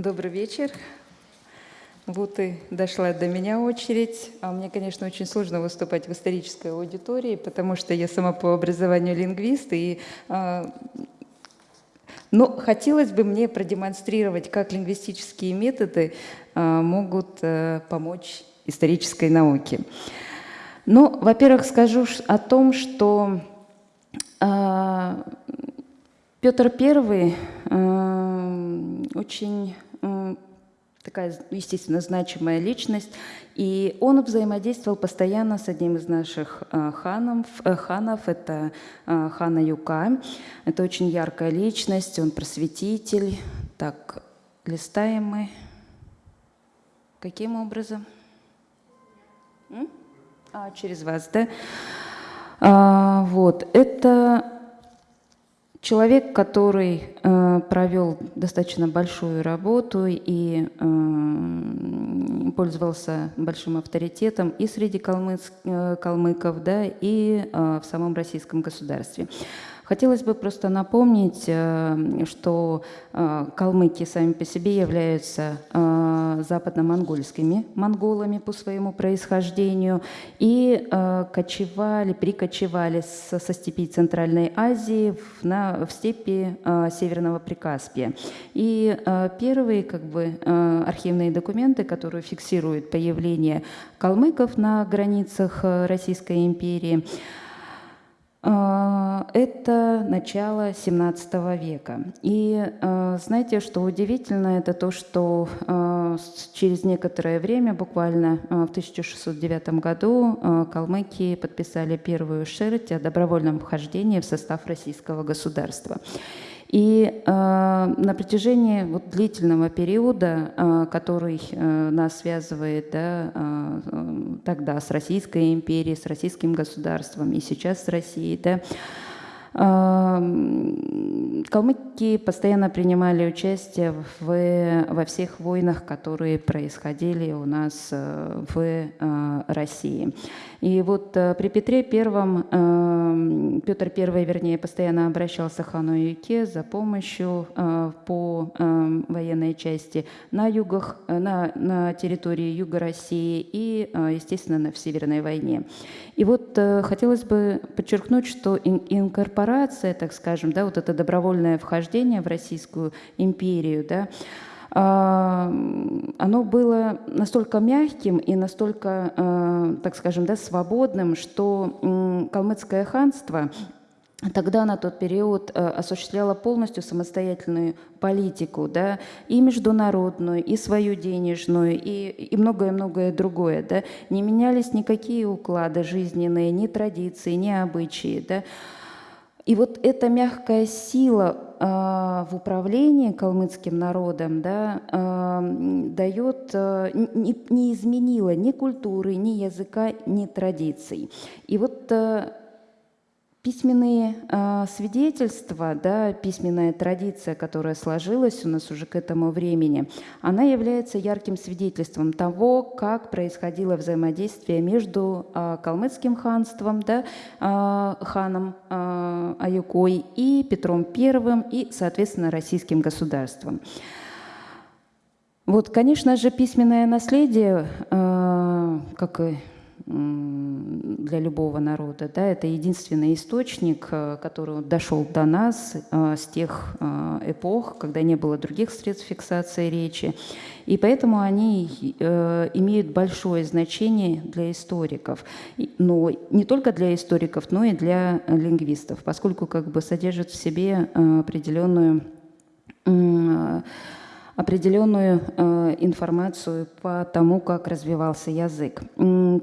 Добрый вечер. Вот и дошла до меня очередь. А мне, конечно, очень сложно выступать в исторической аудитории, потому что я сама по образованию лингвист. И, а, но хотелось бы мне продемонстрировать, как лингвистические методы а, могут а, помочь исторической науке. Ну, во-первых, скажу о том, что а, Петр I э, очень э, такая, естественно, значимая личность, и он взаимодействовал постоянно с одним из наших э, ханов, ханов, это хана Юка. Это очень яркая личность, он просветитель. Так, листаем мы. Каким образом? А, через вас, да? А, вот, это Человек, который э, провел достаточно большую работу и э, пользовался большим авторитетом и среди калмыц, э, калмыков, да, и э, в самом российском государстве. Хотелось бы просто напомнить, э, что э, калмыки сами по себе являются э, западно-монгольскими монголами по своему происхождению и кочевали, прикочевали со степи Центральной Азии на, в степи Северного Прикаспия. И первые как бы, архивные документы, которые фиксируют появление калмыков на границах Российской империи, это начало 17 века. И а, знаете, что удивительно, это то, что а, через некоторое время, буквально в 1609 году, калмыки подписали первую шерсть о добровольном вхождении в состав российского государства. И э, на протяжении вот длительного периода, э, который э, нас связывает да, э, тогда с Российской империей, с российским государством и сейчас с Россией, да, Калмыки постоянно принимали участие в, во всех войнах, которые происходили у нас э, в э, России. И вот э, при Петре Первом, Петр I, вернее, постоянно обращался к хану Юке за помощью по военной части на югах, на, на территории юга России и, естественно, в Северной войне. И вот хотелось бы подчеркнуть, что инкорпорация, так скажем, да, вот это добровольное вхождение в Российскую империю, да, а, оно было настолько мягким и настолько, а, так скажем, да, свободным, что калмыцкое ханство тогда на тот период а, осуществляло полностью самостоятельную политику, да, и международную, и свою денежную, и многое-многое другое. Да. Не менялись никакие уклады жизненные, ни традиции, ни обычаи. Да. И вот эта мягкая сила э, в управлении калмыцким народом да, э, дает, э, не, не изменила ни культуры, ни языка, ни традиций. И вот э, Письменные э, свидетельства, да, письменная традиция, которая сложилась у нас уже к этому времени, она является ярким свидетельством того, как происходило взаимодействие между э, калмыцким ханством, да, э, ханом э, Аюкой и Петром I и, соответственно, российским государством. Вот, конечно же, письменное наследие, э, как и для любого народа. Да, это единственный источник, э, который дошел до нас э, с тех э, эпох, когда не было других средств фиксации речи. И поэтому они имеют большое значение для историков. Но не только для историков, но и для лингвистов, поскольку как бы содержат в себе определенную определенную э, информацию по тому, как развивался язык.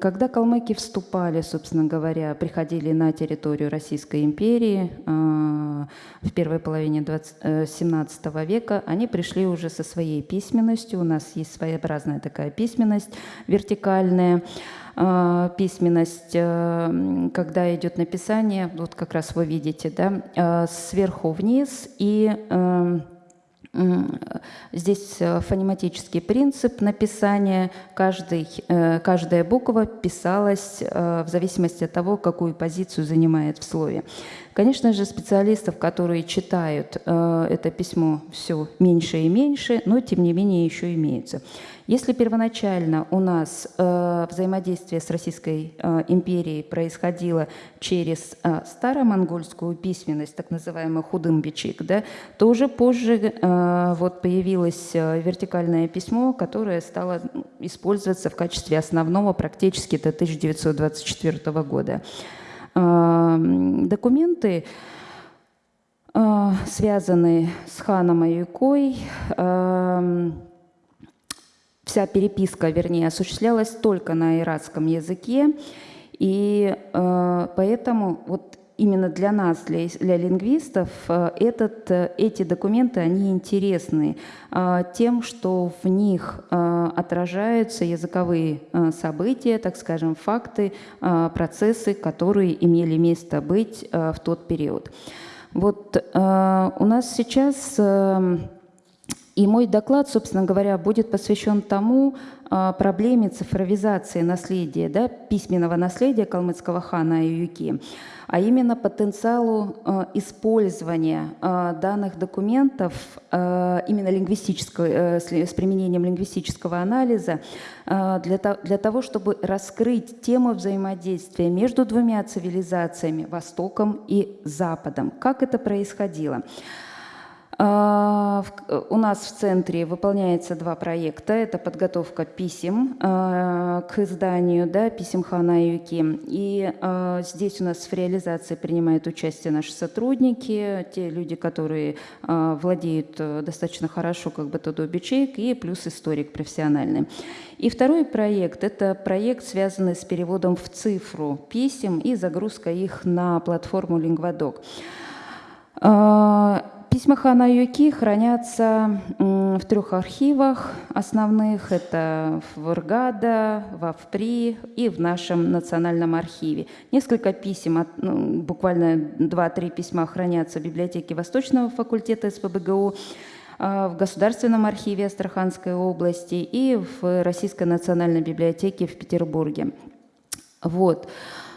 Когда калмыки вступали, собственно говоря, приходили на территорию Российской империи э, в первой половине 20, э, 17 века, они пришли уже со своей письменностью. У нас есть своеобразная такая письменность вертикальная э, письменность, э, когда идет написание, вот как раз вы видите, да, э, сверху вниз и Здесь э, фонематический принцип написания. Каждый, э, каждая буква писалась э, в зависимости от того, какую позицию занимает в слове. Конечно же, специалистов, которые читают это письмо, все меньше и меньше, но тем не менее еще имеется. Если первоначально у нас э, взаимодействие с Российской э, империей происходило через э, старомонгольскую письменность, так называемый худымбичик, да, то уже позже э, вот появилось э, вертикальное письмо, которое стало использоваться в качестве основного практически до 1924 года. Э, документы э, связанные с ханом Аюкой, э, вся переписка, вернее, осуществлялась только на иратском языке, и э, поэтому вот именно для нас, для, для лингвистов, э, этот, э, эти документы, они интересны э, тем, что в них отражаются языковые события, так скажем, факты, процессы, которые имели место быть в тот период. Вот у нас сейчас... И мой доклад, собственно говоря, будет посвящен тому а, проблеме цифровизации наследия, да, письменного наследия калмыцкого хана Аюки, а именно потенциалу а, использования а, данных документов именно лингвистического, э, с применением лингвистического анализа для, для того, чтобы раскрыть тему взаимодействия между двумя цивилизациями, Востоком и Западом. Как это происходило? А, у нас в центре выполняется два проекта. Это подготовка писем а, к изданию да, писем Хана Юки. И а, здесь у нас в реализации принимают участие наши сотрудники, те люди, которые владеют э, достаточно хорошо как бы Тодобичейк и плюс историк профессиональный. И второй проект – это проект, связанный с переводом в цифру писем и загрузкой их на платформу Lingvadoc. Письма Хана Юки хранятся в трех архивах основных. Это в Иргада, в Авпри и в нашем национальном архиве. Несколько писем, ну, буквально два-три письма хранятся в библиотеке Восточного факультета СПБГУ, а, в Государственном архиве Астраханской области и в Российской национальной библиотеке в Петербурге. Вот.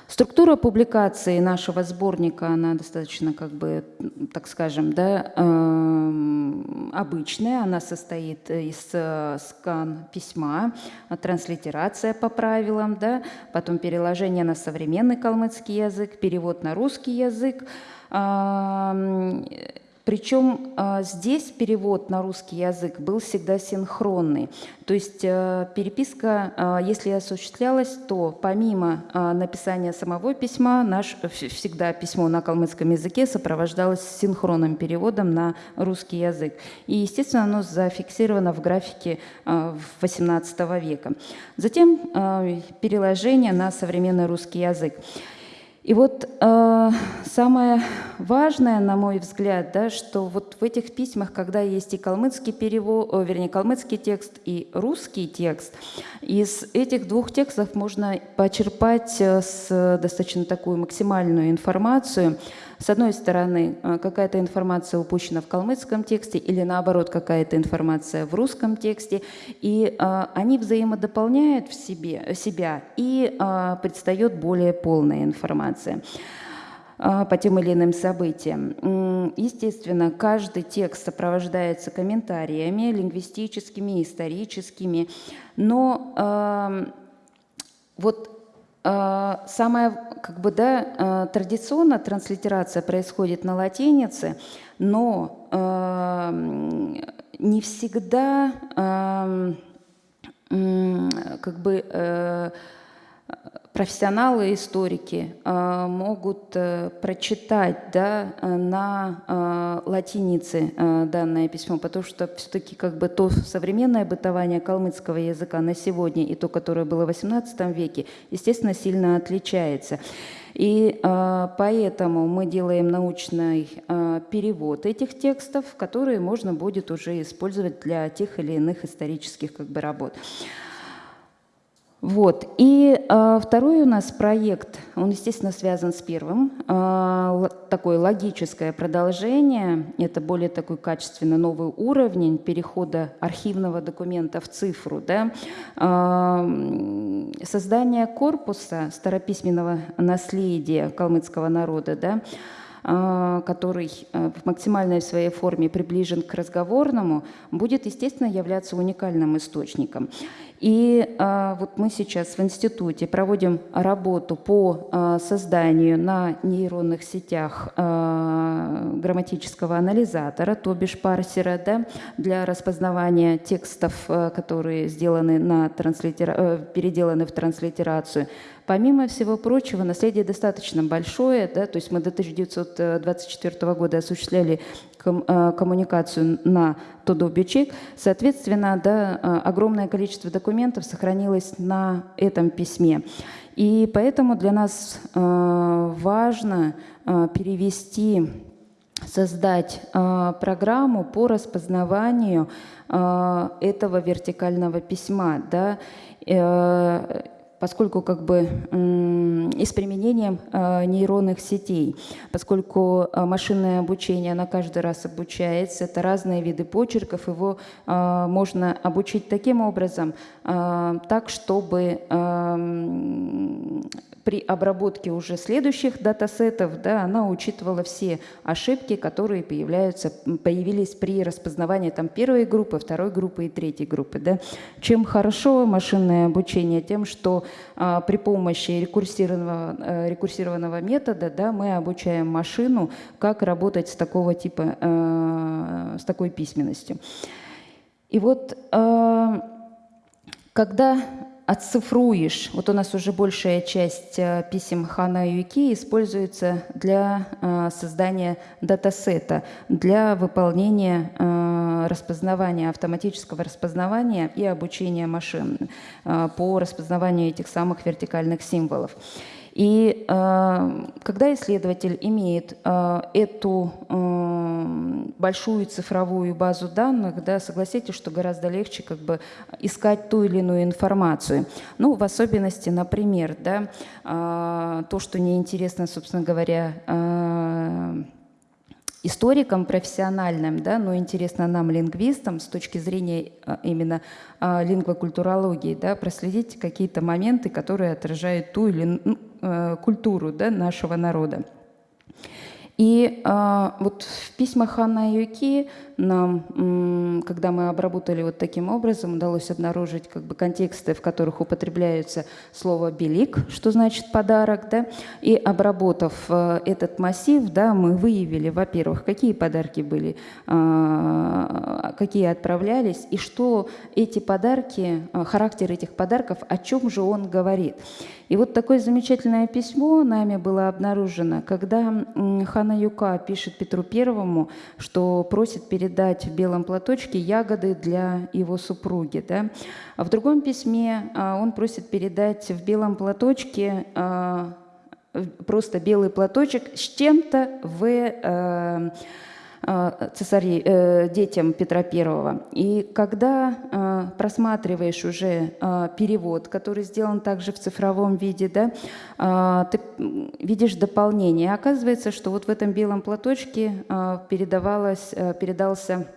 Структура публикации нашего сборника, она достаточно, как бы, так скажем, да, э, обычная. Она состоит из э, скан письма, транслитерация по правилам, да, потом переложение на современный калмыцкий язык, перевод на русский язык, причем а, здесь перевод на русский язык был всегда синхронный. То есть э, переписка, а, если осуществлялась, то помимо а, написания самого письма, наш всегда письмо на калмыцком языке сопровождалось синхронным переводом на русский язык. И, естественно, оно зафиксировано в графике XVIII века. Затем переложение на современный русский язык. И вот э, самое важное, на мой взгляд, да, что вот в этих письмах, когда есть и калмыцкий перевод, вернее, калмыцкий текст и русский текст, из этих двух текстов можно почерпать э, с достаточно такую максимальную информацию с одной стороны, э, какая-то информация упущена в калмыцком тексте или наоборот, какая-то информация в русском тексте, и э, они взаимодополняют в себе, себя, и э, предстает более полная информация по тем или иным событиям. Естественно, каждый текст сопровождается комментариями лингвистическими, историческими, но э, вот самая, как бы, да, а, традиционно транслитерация происходит на латинице, но а, не всегда как бы э, профессионалы, историки э, могут э, прочитать да, э, на латинице данное письмо, потому что все-таки как бы то современное бытование калмыцкого языка на сегодня и то, которое было в XVIII веке, естественно, сильно отличается. И э, поэтому мы делаем научный э, перевод этих текстов, которые можно будет уже использовать для тех или иных исторических как бы, работ. Вот. И э, второй у нас проект, он, естественно, связан с первым. Э, такое логическое продолжение, это более такой качественно новый уровень перехода архивного документа в цифру. Да? Э, создание корпуса старописьменного наследия калмыцкого народа, да, который э, в максимальной своей форме приближен к разговорному, будет, естественно, являться уникальным источником. И а, вот мы сейчас в институте проводим работу по созданию на нейронных сетях грамматического анализатора, то бишь парсера, да, для распознавания текстов, которые сделаны на транслитера... Э, переделаны в транслитерацию. Помимо всего прочего, наследие достаточно большое, да, то есть мы до 1924 года осуществляли э, коммуникацию на Тодобичек. Соответственно, да, э, огромное количество документов сохранилось на этом письме. И поэтому для нас э, важно перевести, создать программу по распознаванию этого вертикального письма. Да, поскольку как бы и с применением э, нейронных сетей, поскольку э, машинное обучение, на каждый раз обучается, это разные виды почерков, его э, можно обучить таким образом, так, чтобы при обработке уже следующих датасетов да, она учитывала все ошибки, которые появляются, появились при распознавании там, первой группы, второй группы и третьей группы. Да. Чем хорошо машинное обучение? Тем, что а, при помощи рекурсированного, а, рекурсированного метода да, мы обучаем машину, как работать с такого типа, а, с такой письменностью. И вот а, когда отцифруешь. Вот у нас уже большая часть э, писем Хана Юки используется для э, создания датасета, для выполнения э, распознавания, автоматического распознавания и обучения машин по распознаванию этих самых вертикальных символов. И э, когда исследователь имеет э, эту э, большую цифровую базу данных, да, согласитесь, что гораздо легче как бы искать ту или иную информацию. Ну, в особенности, например, да, то, что неинтересно, собственно говоря, историкам профессиональным, да, но интересно нам, лингвистам, с точки зрения именно лингвокультурологии, да, проследить какие-то моменты, которые отражают ту или ну, культуру да, нашего народа. И э, вот в письмах Ханна Юки нам, когда мы обработали вот таким образом, удалось обнаружить как бы контексты, в которых употребляется слово «белик», что значит «подарок», да, и обработав э, этот массив, да, мы выявили, во-первых, какие подарки были, э, какие отправлялись, и что эти подарки, э, характер этих подарков, о чем же он говорит. И вот такое замечательное письмо нами было обнаружено, когда Хана Юка пишет Петру Первому, что просит передать в белом платочке ягоды для его супруги. Да? А в другом письме а, он просит передать в белом платочке а, просто белый платочек с чем-то в э, цесарей, э, детям Петра I. И когда э, просматриваешь уже перевод, который сделан также в цифровом виде, да, ты видишь дополнение. Оказывается, что вот в этом белом платочке передавалось, передался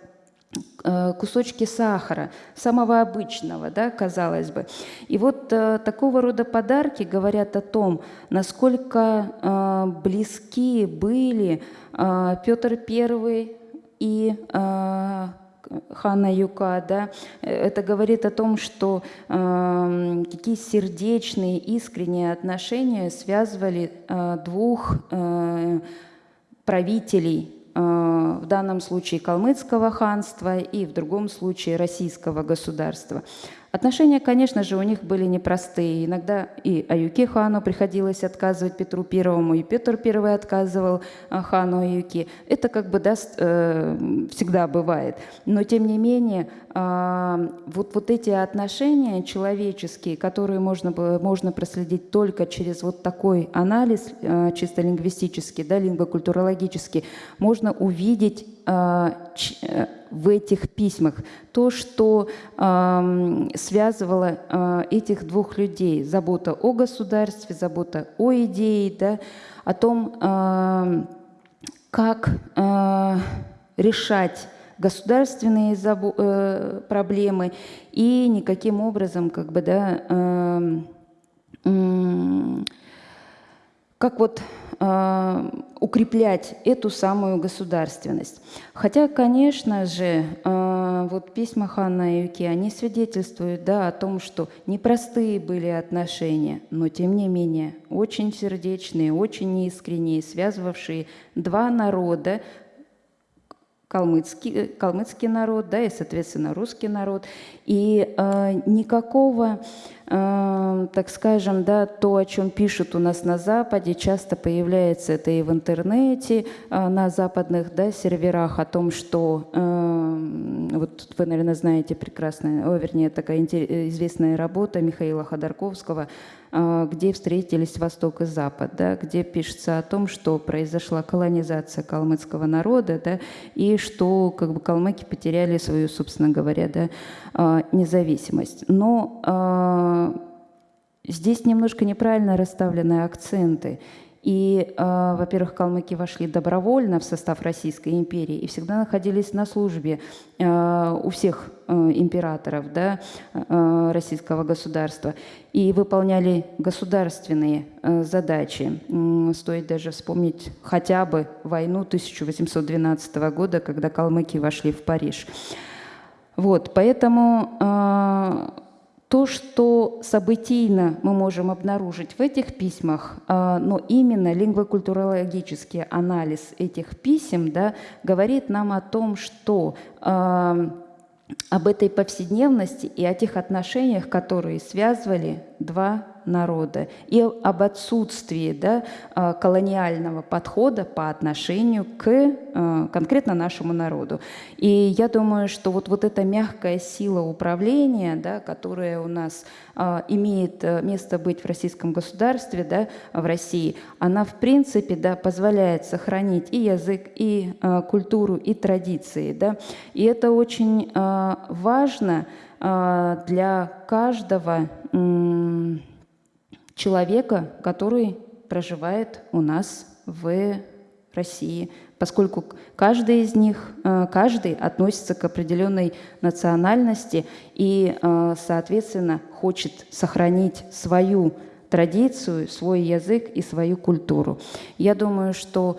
кусочки сахара, самого обычного, да, казалось бы. И вот э, такого рода подарки говорят о том, насколько э, близки были э, Петр I и э, Хана Юка, да, это говорит о том, что э, какие сердечные, искренние отношения связывали э, двух э, правителей Э, в данном случае калмыцкого ханства и в другом случае российского государства. Отношения, конечно же, у них были непростые. Иногда и Аюке хану приходилось отказывать Петру Первому, и Петр Первый отказывал а, хану Аюке. Это как бы даст, э, всегда бывает. Но тем не менее, э, вот, вот эти отношения человеческие, которые можно, можно проследить только через вот такой анализ, э, чисто лингвистический, да, лингвокультурологический, можно увидеть э, в этих письмах, то, что э, связывало э, этих двух людей. Забота о государстве, забота о идее, да, о том, э, как э, решать государственные э, проблемы и никаким образом как бы да э, как вот э, укреплять эту самую государственность. Хотя, конечно же, э, вот письма Ханна и Юки, они свидетельствуют да, о том, что непростые были отношения, но тем не менее очень сердечные, очень искренние, связывавшие два народа, калмыцкий, калмыцкий народ, да, и, соответственно, русский народ. И э, никакого, э, так скажем, да, то, о чем пишут у нас на Западе, часто появляется это и в интернете, э, на западных да, серверах, о том, что, э, вот вы, наверное, знаете прекрасно, о, вернее, такая известная работа Михаила Ходорковского где встретились Восток и Запад, да, где пишется о том, что произошла колонизация калмыцкого народа, да, и что как бы калмыки потеряли свою, собственно говоря, да, а, независимость. Но а, здесь немножко неправильно расставлены акценты. И, э, во-первых, калмыки вошли добровольно в состав Российской империи и всегда находились на службе э, у всех э, императоров да, э, российского государства и выполняли государственные э, задачи. Стоит даже вспомнить хотя бы войну 1812 года, когда калмыки вошли в Париж. Вот, поэтому э, то, что событийно мы можем обнаружить в этих письмах, а, но именно лингвокультурологический анализ этих писем да, говорит нам о том, что а, об этой повседневности и о тех отношениях, которые связывали два народа и об отсутствии да, а, колониального подхода по отношению к а, конкретно нашему народу. И я думаю, что вот, вот эта мягкая сила управления, да, которая у нас а, имеет э, место быть в российском государстве, да, в России, она в принципе да, позволяет сохранить и язык, и культуру, и традиции. Да. И это очень важно для каждого человека, который проживает у нас в России, поскольку каждый из них, э, каждый относится к определенной национальности и, э, соответственно, хочет сохранить свою традицию, свой язык и свою культуру. Я думаю, что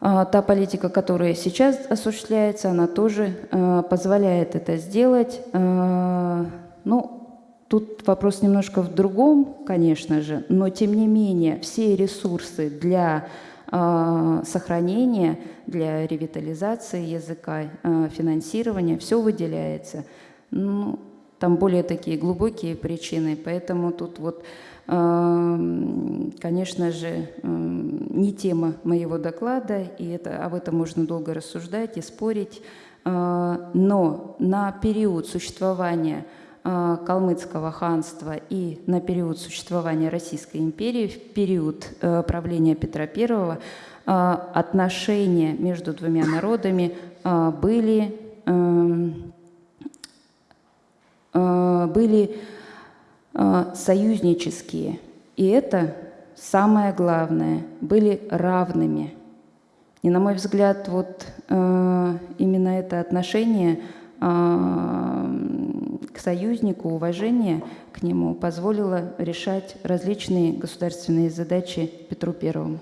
э, та политика, которая сейчас осуществляется, она тоже позволяет это сделать. Ну, Тут вопрос немножко в другом, конечно же, но тем не менее все ресурсы для э, сохранения, для ревитализации языка, э, финансирования, все выделяется. Ну, там более такие глубокие причины, поэтому тут вот, э, конечно же, э, не тема моего доклада, и это, об этом можно долго рассуждать и спорить, э, но на период существования калмыцкого ханства и на период существования Российской империи, в период э, правления Петра I, э, отношения между двумя народами были, были союзнические. И это самое главное, были равными. И, на мой взгляд, вот именно это отношение к союзнику, уважение к нему позволило решать различные государственные задачи Петру Первому.